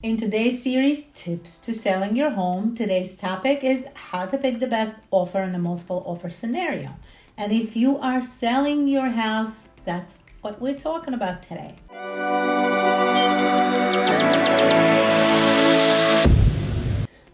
In today's series, Tips to Selling Your Home, today's topic is how to pick the best offer in a multiple offer scenario. And if you are selling your house, that's what we're talking about today.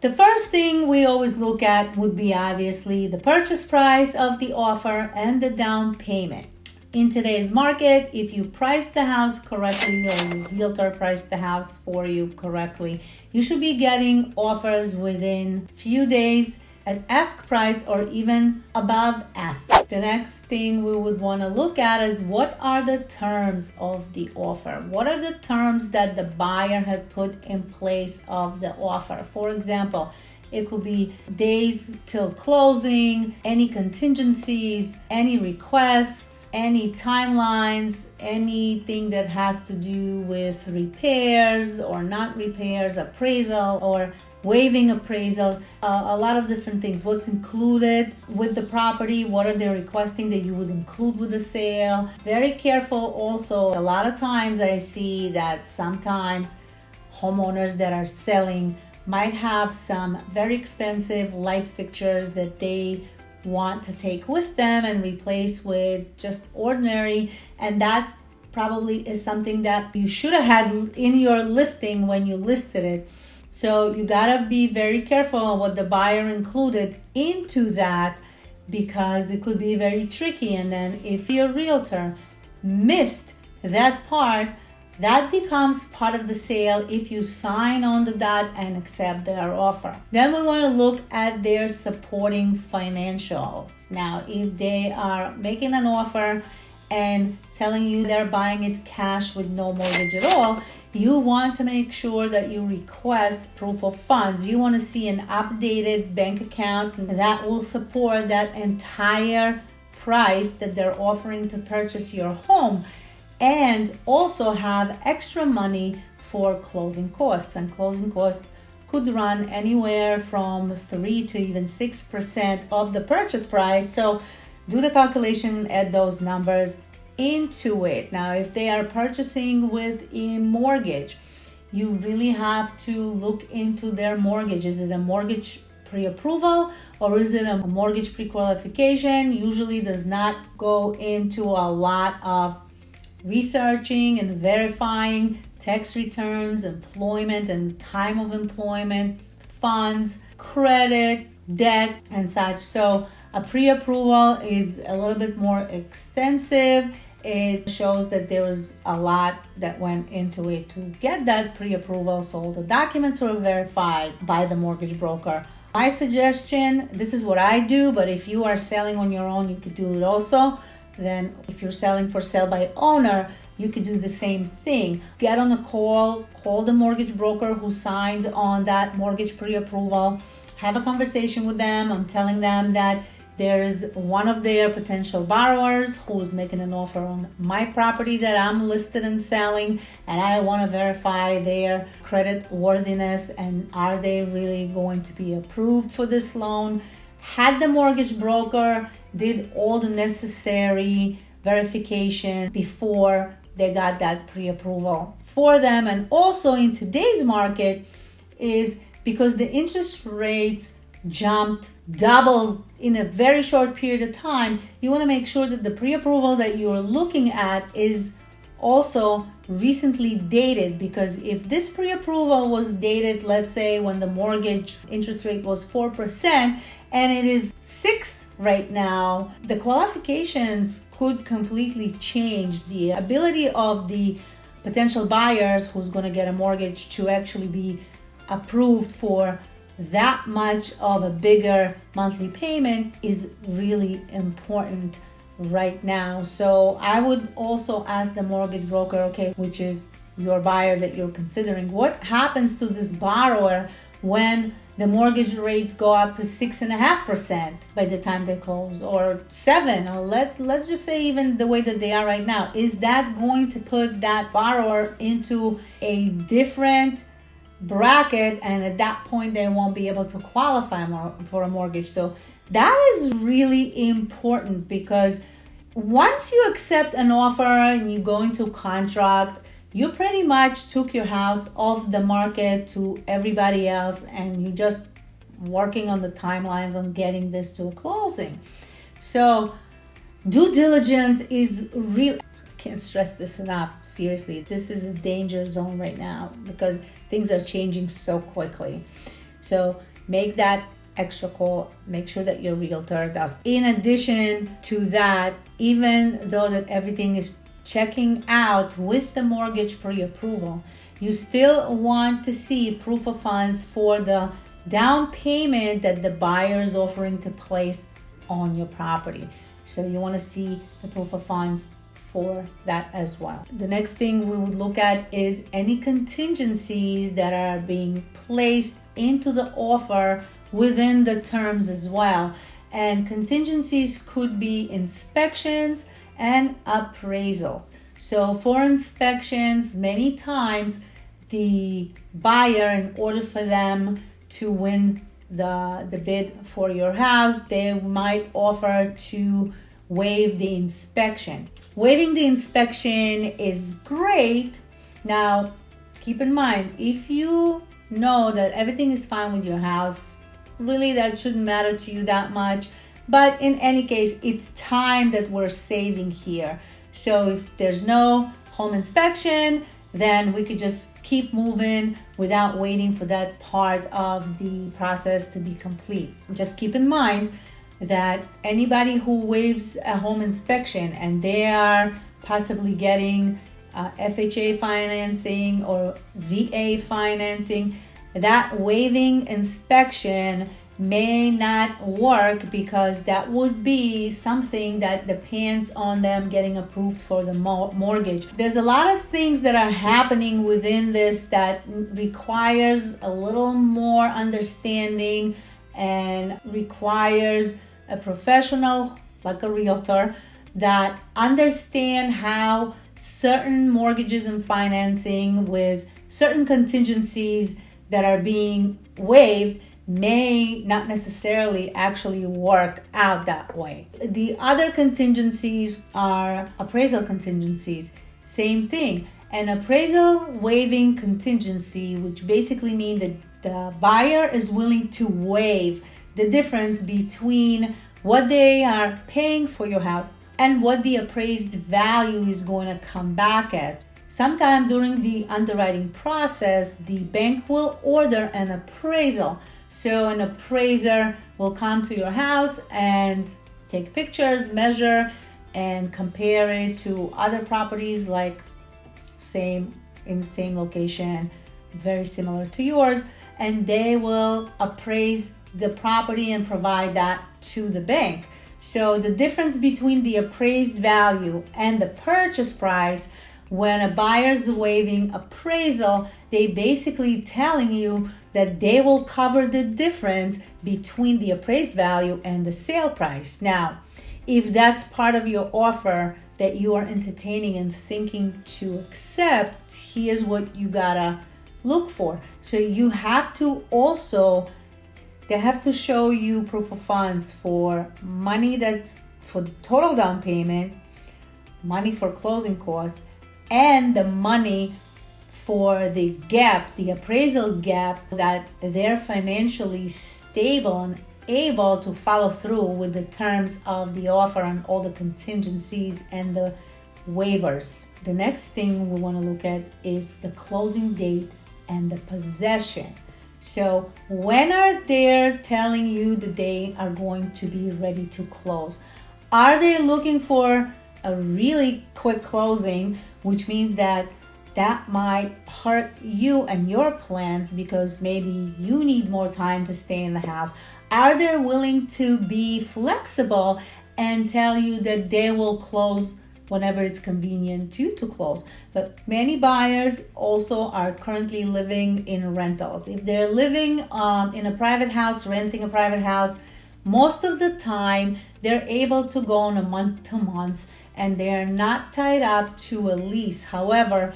The first thing we always look at would be obviously the purchase price of the offer and the down payment in today's market, if you price the house correctly or your realtor priced the house for you correctly, you should be getting offers within a few days at ask price or even above ask. The next thing we would want to look at is what are the terms of the offer? What are the terms that the buyer had put in place of the offer? For example, it could be days till closing, any contingencies, any requests, any timelines, anything that has to do with repairs or not repairs, appraisal or waiving appraisals, uh, a lot of different things. What's included with the property? What are they requesting that you would include with the sale? Very careful also. A lot of times I see that sometimes homeowners that are selling might have some very expensive light fixtures that they want to take with them and replace with just ordinary. And that probably is something that you should have had in your listing when you listed it. So you got to be very careful what the buyer included into that because it could be very tricky. And then if your realtor missed that part that becomes part of the sale if you sign on the dot and accept their offer. Then we want to look at their supporting financials. Now, if they are making an offer and telling you they're buying it cash with no mortgage at all, you want to make sure that you request proof of funds. You want to see an updated bank account that will support that entire price that they're offering to purchase your home and also have extra money for closing costs. And closing costs could run anywhere from 3 to even 6% of the purchase price. So do the calculation, add those numbers into it. Now, if they are purchasing with a mortgage, you really have to look into their mortgage. Is it a mortgage pre-approval or is it a mortgage pre-qualification? Usually does not go into a lot of researching and verifying tax returns, employment and time of employment, funds, credit, debt, and such. So a pre-approval is a little bit more extensive. It shows that there was a lot that went into it to get that pre-approval. So the documents were verified by the mortgage broker. My suggestion, this is what I do, but if you are selling on your own, you could do it also then if you're selling for sale by owner, you could do the same thing. Get on a call, call the mortgage broker who signed on that mortgage pre-approval, have a conversation with them. I'm telling them that there's one of their potential borrowers who's making an offer on my property that I'm listed and selling, and I want to verify their credit worthiness and are they really going to be approved for this loan. Had the mortgage broker did all the necessary verification before they got that pre-approval for them. And also in today's market is because the interest rates jumped double in a very short period of time you want to make sure that the pre-approval that you're looking at is also recently dated. Because if this pre-approval was dated let's say when the mortgage interest rate was 4% and it is 6 right now the qualifications could completely change the ability of the potential buyers who's going to get a mortgage to actually be approved for that much of a bigger monthly payment is really important right now. So I would also ask the mortgage broker, okay, which is your buyer that you're considering, what happens to this borrower when the mortgage rates go up to six and a half percent by the time they close or seven or let let's just say even the way that they are right now. Is that going to put that borrower into a different bracket and at that point they won't be able to qualify for a mortgage? So that is really important because once you accept an offer and you go into contract, you pretty much took your house off the market to everybody else and you're just working on the timelines on getting this to a closing. So due diligence is real I can't stress this enough. Seriously, this is a danger zone right now because things are changing so quickly. So make that extra call. Make sure that your realtor does. In addition to that, even though that everything is checking out with the mortgage pre-approval, you still want to see proof of funds for the down payment that the buyer is offering to place on your property. So you want to see the proof of funds for that as well. The next thing we would look at is any contingencies that are being placed into the offer within the terms as well. And contingencies could be inspections and appraisals. So for inspections, many times the buyer, in order for them to win the, the bid for your house, they might offer to waive the inspection. Waiving the inspection is great. Now, keep in mind, if you know that everything is fine with your house, really that shouldn't matter to you that much. But in any case, it's time that we're saving here. So if there's no home inspection, then we could just keep moving without waiting for that part of the process to be complete. Just keep in mind that anybody who waives a home inspection and they are possibly getting uh, FHA financing or VA financing, that waiving inspection may not work because that would be something that depends on them getting approved for the mortgage. There's a lot of things that are happening within this that requires a little more understanding and requires a professional like a realtor that understand how certain mortgages and financing with certain contingencies that are being waived may not necessarily actually work out that way. The other contingencies are appraisal contingencies. Same thing. An appraisal waiving contingency, which basically means that the buyer is willing to waive the difference between what they are paying for your house and what the appraised value is going to come back at. Sometime during the underwriting process, the bank will order an appraisal. So an appraiser will come to your house and take pictures, measure, and compare it to other properties like same in the same location, very similar to yours, and they will appraise the property and provide that to the bank. So the difference between the appraised value and the purchase price when a buyer's waiving appraisal, they basically telling you that they will cover the difference between the appraised value and the sale price. Now, if that's part of your offer that you are entertaining and thinking to accept, here's what you gotta look for. So you have to also they have to show you proof of funds for money that's for total down payment, money for closing costs, and the money for the gap, the appraisal gap, that they're financially stable and able to follow through with the terms of the offer and all the contingencies and the waivers. The next thing we want to look at is the closing date and the possession. So when are they telling you that they are going to be ready to close? Are they looking for a really quick closing, which means that that might hurt you and your plans because maybe you need more time to stay in the house? Are they willing to be flexible and tell you that they will close whenever it's convenient to to close. But many buyers also are currently living in rentals. If they're living um, in a private house, renting a private house, most of the time they're able to go on a month to month and they're not tied up to a lease. However,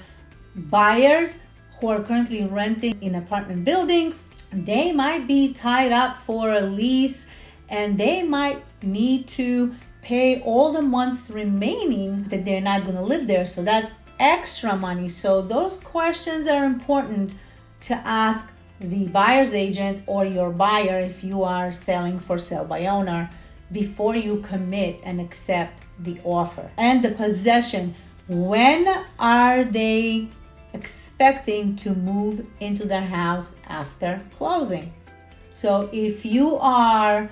buyers who are currently renting in apartment buildings, they might be tied up for a lease and they might need to pay all the months remaining that they're not going to live there. So that's extra money. So those questions are important to ask the buyer's agent or your buyer if you are selling for sale by owner before you commit and accept the offer. And the possession, when are they expecting to move into their house after closing? So if you are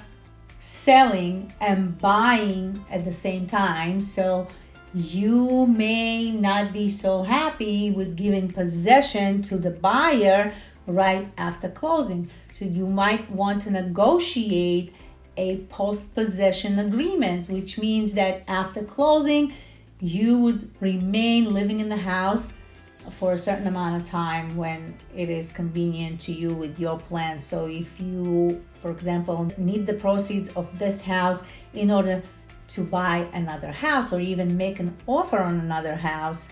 selling and buying at the same time, so you may not be so happy with giving possession to the buyer right after closing. So you might want to negotiate a post possession agreement, which means that after closing, you would remain living in the house for a certain amount of time when it is convenient to you with your plan. So if you, for example, need the proceeds of this house in order to buy another house or even make an offer on another house,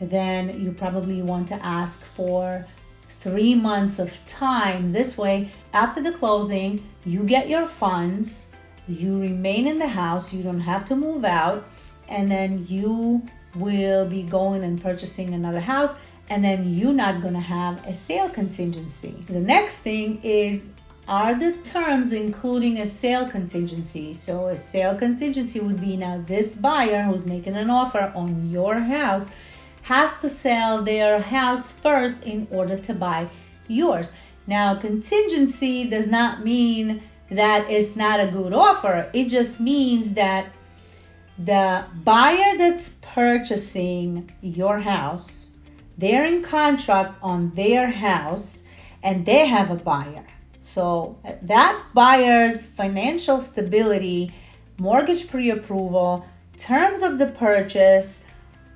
then you probably want to ask for three months of time. This way, after the closing, you get your funds, you remain in the house, you don't have to move out, and then you will be going and purchasing another house and then you're not going to have a sale contingency. The next thing is are the terms including a sale contingency? So a sale contingency would be now this buyer who's making an offer on your house has to sell their house first in order to buy yours. Now, contingency does not mean that it's not a good offer. It just means that the buyer that's purchasing your house, they're in contract on their house and they have a buyer. So that buyer's financial stability, mortgage pre approval, terms of the purchase,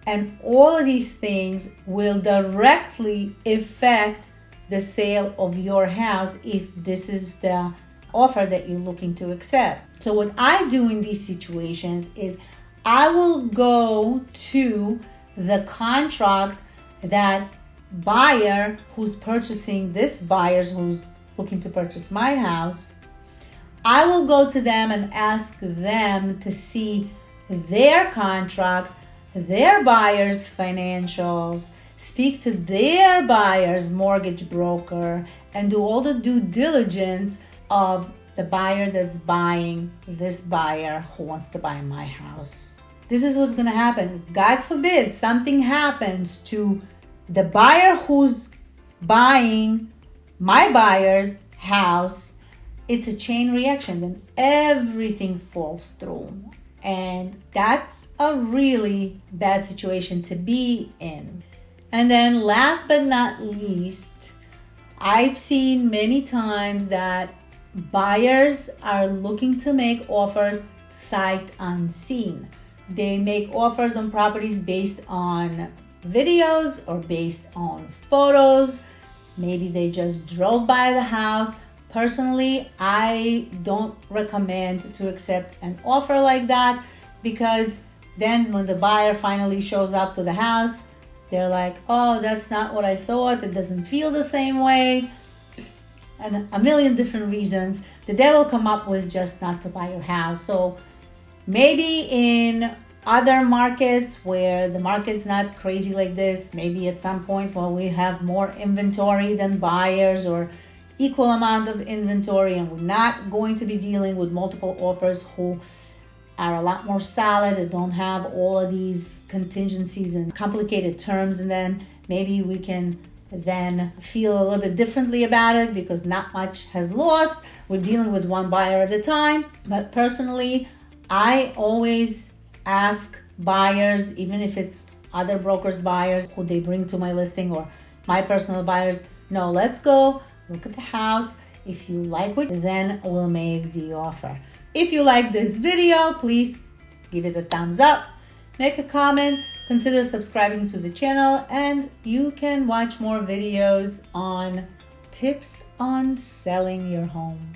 and all of these things will directly affect the sale of your house if this is the offer that you're looking to accept. So, what I do in these situations is I will go to the contract that buyer who's purchasing this buyer's who's looking to purchase my house, I will go to them and ask them to see their contract, their buyer's financials, speak to their buyer's mortgage broker, and do all the due diligence of the buyer that's buying this buyer who wants to buy my house. This is what's going to happen. God forbid something happens to the buyer who's buying my buyer's house, it's a chain reaction, then everything falls through. And that's a really bad situation to be in. And then, last but not least, I've seen many times that buyers are looking to make offers sight unseen. They make offers on properties based on videos or based on photos Maybe they just drove by the house. Personally, I don't recommend to accept an offer like that because then when the buyer finally shows up to the house, they're like, oh, that's not what I thought. It doesn't feel the same way. And a million different reasons the devil come up with just not to buy your house. So maybe in other markets where the market's not crazy like this, maybe at some point when we have more inventory than buyers or equal amount of inventory and we're not going to be dealing with multiple offers who are a lot more solid and don't have all of these contingencies and complicated terms and then maybe we can then feel a little bit differently about it because not much has lost we're dealing with one buyer at a time but personally i always ask buyers, even if it's other brokers' buyers who they bring to my listing or my personal buyers, no, let's go look at the house. If you like it, then we'll make the offer. If you like this video, please give it a thumbs up, make a comment, consider subscribing to the channel, and you can watch more videos on tips on selling your home.